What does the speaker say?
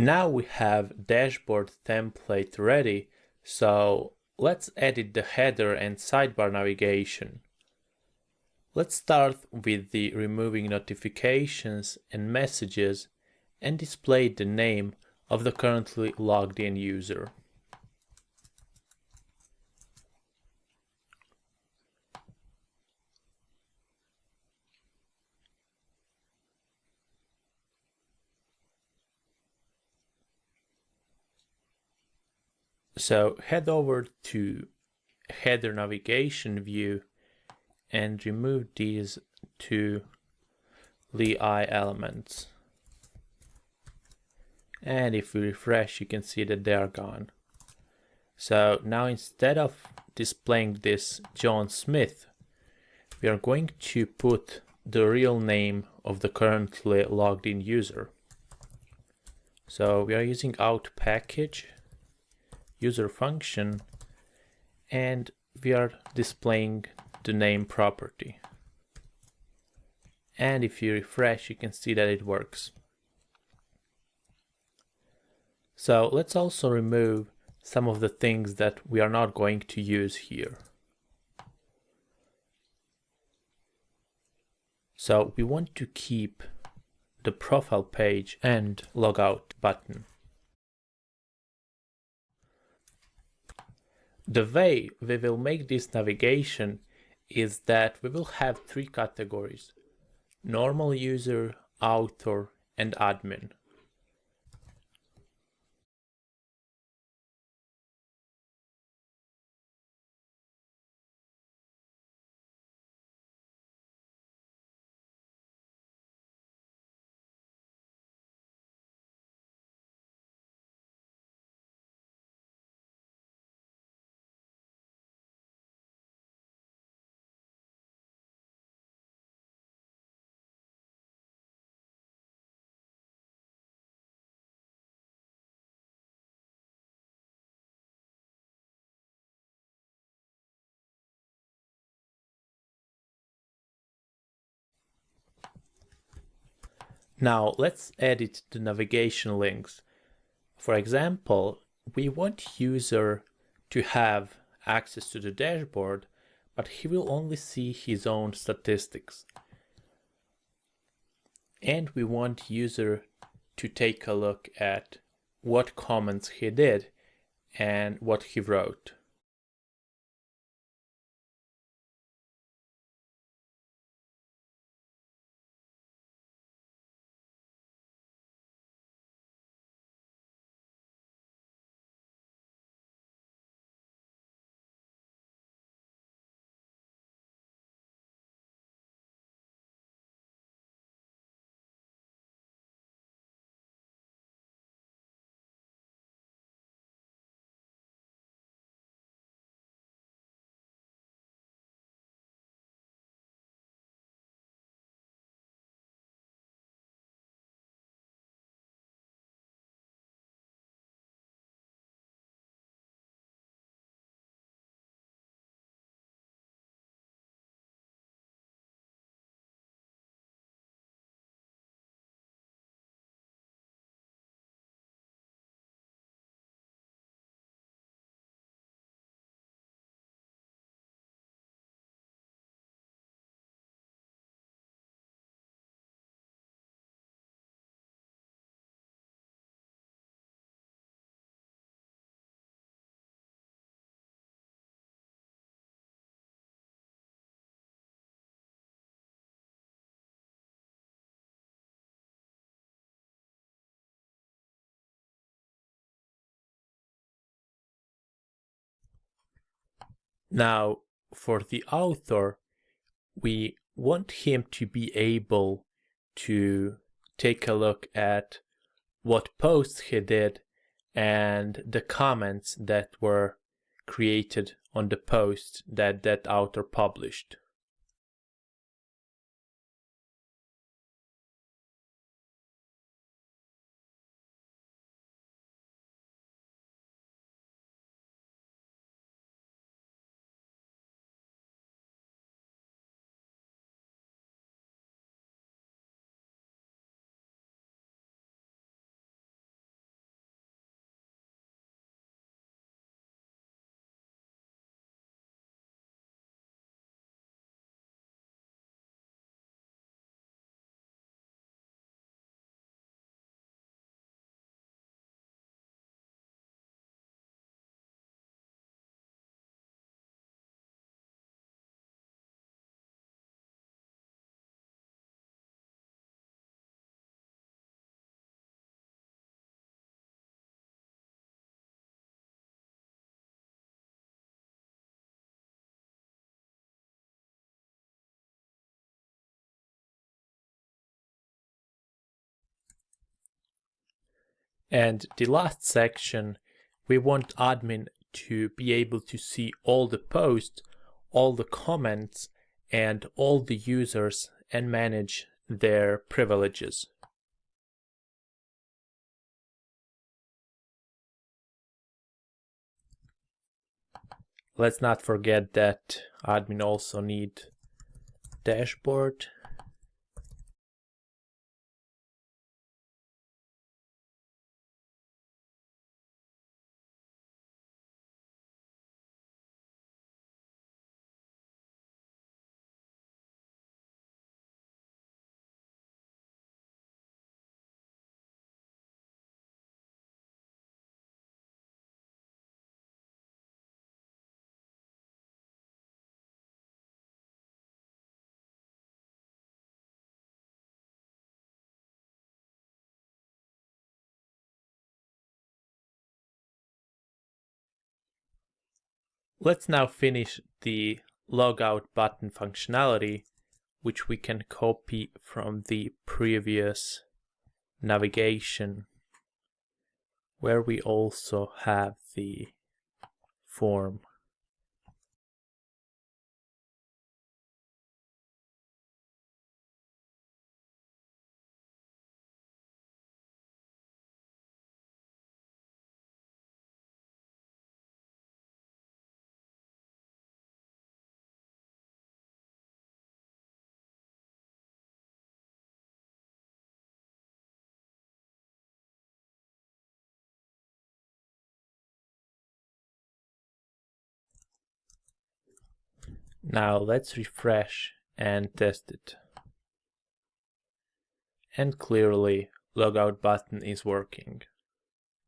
Now we have dashboard template ready, so let's edit the header and sidebar navigation. Let's start with the removing notifications and messages and display the name of the currently logged in user. So head over to header navigation view and remove these two li elements. And if we refresh, you can see that they are gone. So now instead of displaying this John Smith, we are going to put the real name of the currently logged in user. So we are using Auth package user function and we are displaying the name property. And if you refresh, you can see that it works. So let's also remove some of the things that we are not going to use here. So we want to keep the profile page and logout button. The way we will make this navigation is that we will have three categories, normal user, author, and admin. Now let's edit the navigation links. For example, we want user to have access to the dashboard, but he will only see his own statistics. And we want user to take a look at what comments he did and what he wrote. Now, for the author, we want him to be able to take a look at what posts he did and the comments that were created on the post that that author published. And the last section, we want admin to be able to see all the posts, all the comments, and all the users and manage their privileges. Let's not forget that admin also need dashboard Let's now finish the logout button functionality, which we can copy from the previous navigation, where we also have the form. Now let's refresh and test it. And clearly logout button is working.